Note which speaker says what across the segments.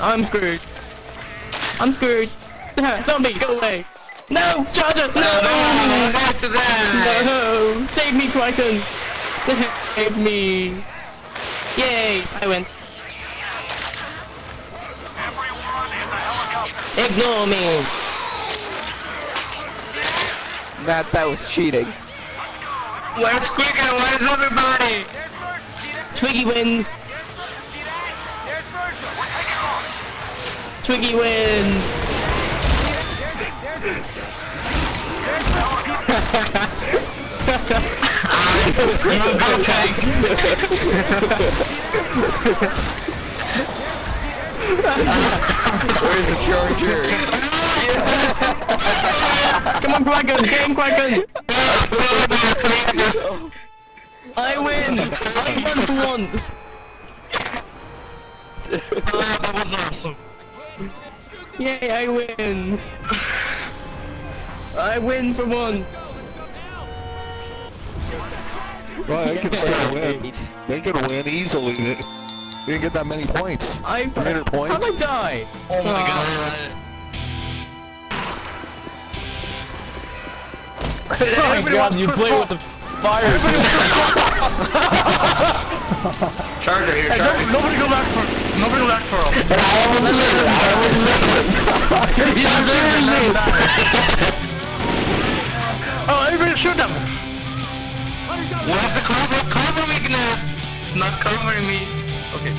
Speaker 1: I'm screwed. I'm screwed. Zombie, go away. No, Charger, no!
Speaker 2: No, back that.
Speaker 1: No! Save me, Kraken! Save me! Yay! I win. Ignore me!
Speaker 3: Matt, that was cheating.
Speaker 2: Where's Quicken? Where's everybody?
Speaker 1: Twiggy wins! Twiggy wins!
Speaker 2: You go, Tank.
Speaker 3: Where's the charger?
Speaker 1: Come on, Kraken! Game, Kraken! I win! I won for once!
Speaker 2: That was awesome.
Speaker 1: Yay, I win! I win for one!
Speaker 4: Well, they can still win. They can win easily. They they didn't get that many points.
Speaker 1: I
Speaker 4: 300 points?
Speaker 1: How'd I die?
Speaker 2: Oh my
Speaker 1: Ah.
Speaker 2: god.
Speaker 1: Oh my god, you play with the fire!
Speaker 2: Charger here, Charger.
Speaker 1: don't- nobody go back for nobody go back for him. I was lit. I was lit. Oh, everybody shoot them!
Speaker 2: You have to cover, cover me, Gnat. Not covering me. Okay.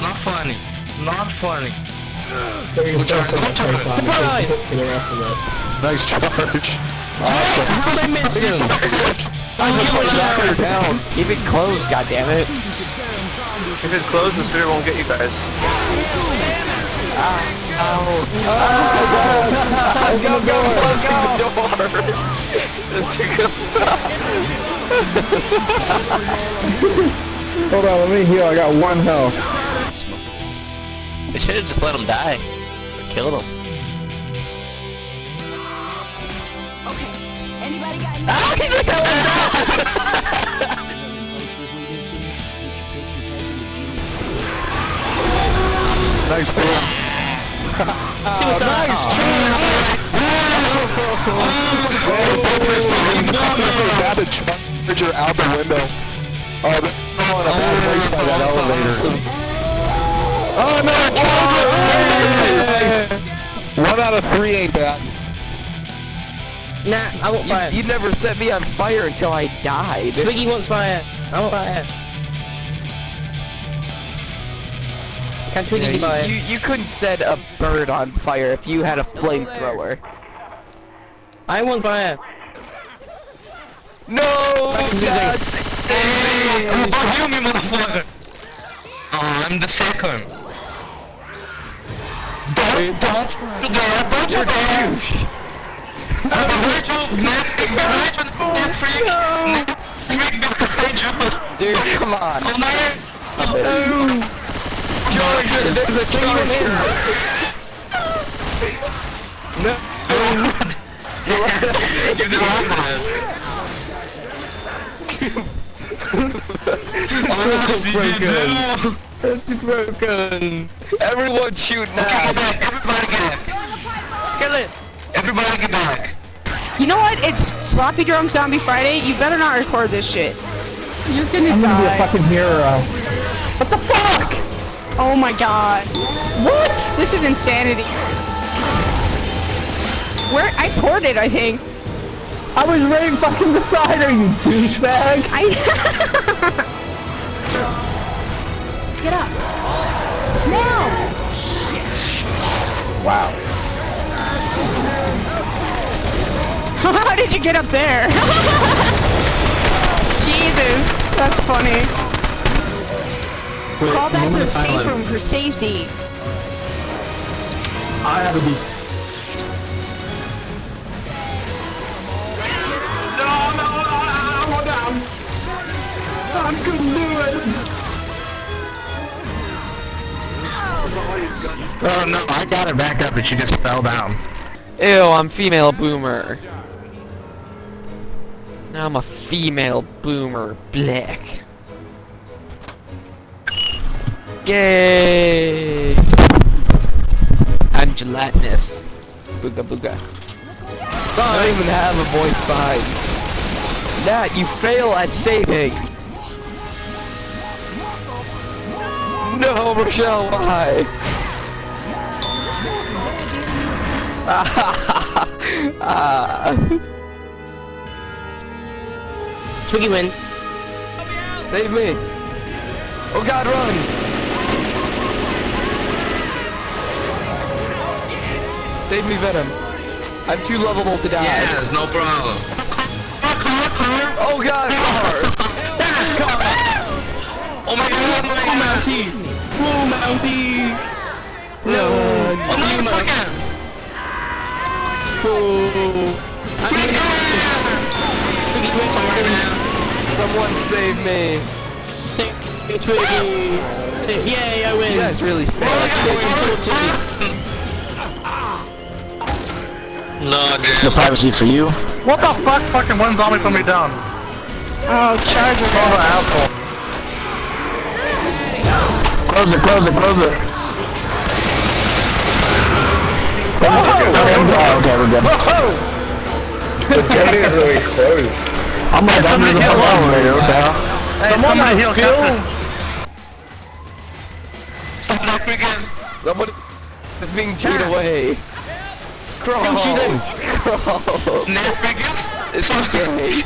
Speaker 2: Not funny. Not funny. Go charge, go charge.
Speaker 4: Nice charge. Awesome.
Speaker 1: How did I miss you?
Speaker 4: Knock her down.
Speaker 3: Keep it closed, goddammit.
Speaker 2: If it's closed, the spirit won't get you guys.
Speaker 3: Go, go, go, go!
Speaker 5: Hold on, let me heal. I got one health.
Speaker 6: They should have just let him die. Or killed him.
Speaker 7: Okay. Anybody got
Speaker 4: ah, charger out the window. Oh, they're on a bad place by that elevator. Oh, charger. Oh. One out of three ain't bad.
Speaker 1: Nah, I won't fire.
Speaker 3: You, you never set me on fire until I died.
Speaker 1: Twiggy won't fire. I won't fire. Can Twiggy
Speaker 3: Yeah,
Speaker 1: fire?
Speaker 3: you, you, you couldn't set a bird on fire if you had a flamethrower.
Speaker 1: I won't fire.
Speaker 3: No! God,
Speaker 2: Hey, how about you, me motherfucker? Oh, I'm the second. Don't, don't, don't, don't you dare! I'm behind you, Gnat, behind you, Gnat freak! Gnat freak behind you!
Speaker 3: Dude, come on.
Speaker 2: Oh man!
Speaker 1: Oh!
Speaker 3: Charger, there's a charger!
Speaker 2: You did not Oh,
Speaker 1: It's broken!
Speaker 3: Everyone shoot
Speaker 2: Okay,
Speaker 3: now!
Speaker 2: get back, everybody get back!
Speaker 1: Kill it!
Speaker 2: Everybody get back!
Speaker 8: You know what? It's Sloppy Drunk Zombie Friday. You better not record this shit. You're gonna
Speaker 5: I'm gonna be a fucking hero.
Speaker 8: Oh my god. What? This is insanity. Where? I ported, I think.
Speaker 5: I was right fucking beside her, you douchebag!
Speaker 8: I.
Speaker 7: Get up. Now.
Speaker 5: Wow.
Speaker 8: How did you get up there? Jesus, that's funny. Call back to the safe room for safety.
Speaker 5: I have to be.
Speaker 2: Oh no, I got her back up and she just fell down.
Speaker 3: Ew, I'm female boomer. Now I'm a female boomer black. Yay! I'm gelatinous. Booga booga. I don't even have a voice behind. Nat, you fail at saving. No, Rochelle, why?
Speaker 1: Twiggy win.
Speaker 3: Save me! Oh god, run! Save me, Venom. I'm too lovable to die.
Speaker 2: Yes, no problem.
Speaker 3: Oh god, car!
Speaker 2: Oh my god, oh, oh my god.
Speaker 1: Mountie! Whoa, Mountie! No!
Speaker 2: Oh my god.
Speaker 1: Oh! I'm gonna... Twiggy win somewhere
Speaker 3: Someone save me!
Speaker 1: Hey, Twiggy! Yay, I win!
Speaker 3: You guys really
Speaker 2: No, dude.
Speaker 4: No privacy for you.
Speaker 5: What the fuck? Fucking one zombie put me down.
Speaker 8: Oh, Charger.
Speaker 5: Oh, the asshole.
Speaker 4: Close it, close it, close it. Oh, okay, we're good.
Speaker 5: The gate is really close.
Speaker 4: I'm like under the fucking elevator, what the hell?
Speaker 5: Hey, somebody heal Captain.
Speaker 2: Stop that again.
Speaker 3: Somebody is being chewed away. Crawl! Crawl!
Speaker 2: Next again.
Speaker 3: It's okay.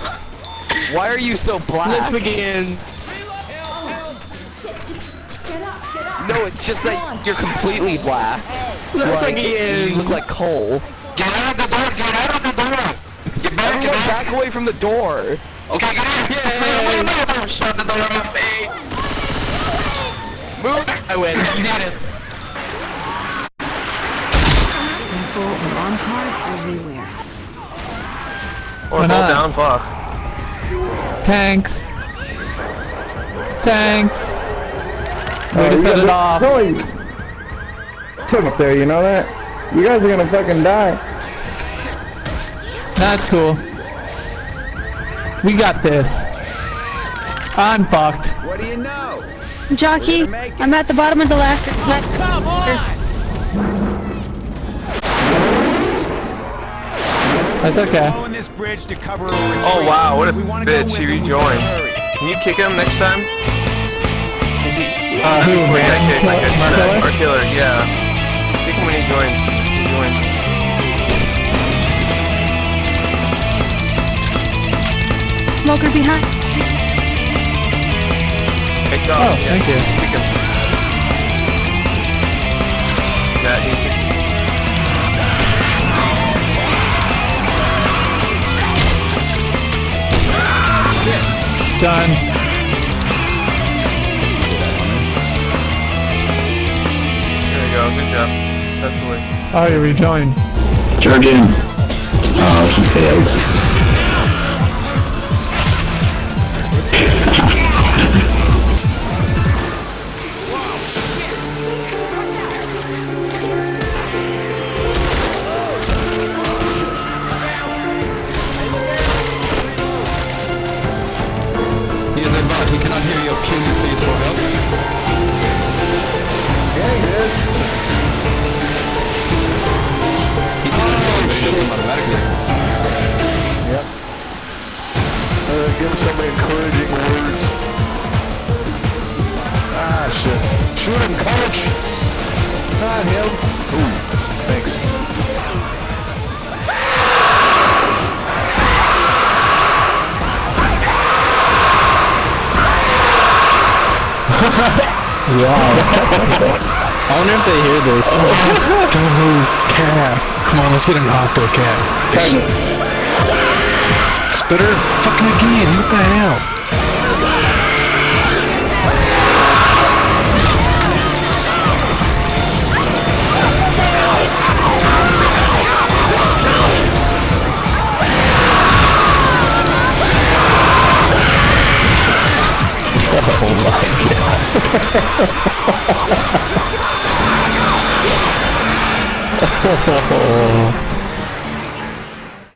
Speaker 3: Why are you so black?
Speaker 1: Let's begin!
Speaker 7: Shit, just get up, get up.
Speaker 3: No, it's just that you're completely black.
Speaker 1: Let's
Speaker 3: Like, you look like coal.
Speaker 2: Get out of the door, get out of the door. Get back, get back.
Speaker 3: back away from the door.
Speaker 2: Okay, get out.
Speaker 3: Yay.
Speaker 2: Shut the door my face.
Speaker 3: Move!
Speaker 1: I win!
Speaker 2: You did it.
Speaker 7: Careful, alarm cars everywhere.
Speaker 5: Or hold down, fuck.
Speaker 1: Tanks! Tanks!
Speaker 5: Oh,
Speaker 1: Way to set it off!
Speaker 5: Holy took up there, you know that? You guys are gonna fucking die.
Speaker 1: That's cool. We got this. I'm fucked.
Speaker 4: What do you know?
Speaker 8: Jockey, I'm at the bottom of the ladder.
Speaker 1: That's okay.
Speaker 9: this bridge to cover
Speaker 5: Oh wow, what a
Speaker 9: We
Speaker 5: bitch, he rejoined. Can you kick him next time?
Speaker 1: Uh, who?
Speaker 5: Wait, that kick, that kick,
Speaker 1: Marcella?
Speaker 5: Or killer, yeah. Kick him when he joins. He joins.
Speaker 8: Smoker behind.
Speaker 5: Kick off.
Speaker 1: Oh,
Speaker 5: yeah.
Speaker 1: thank you. Done.
Speaker 5: There you go, good job. That's the way.
Speaker 1: Oh, you rejoined.
Speaker 4: Charge in. Oh, he
Speaker 1: I wonder if they hear this.
Speaker 4: Don't move, cat. Come on, let's get an octo cat. Spitter? Fucking again, what the hell?
Speaker 5: Oh,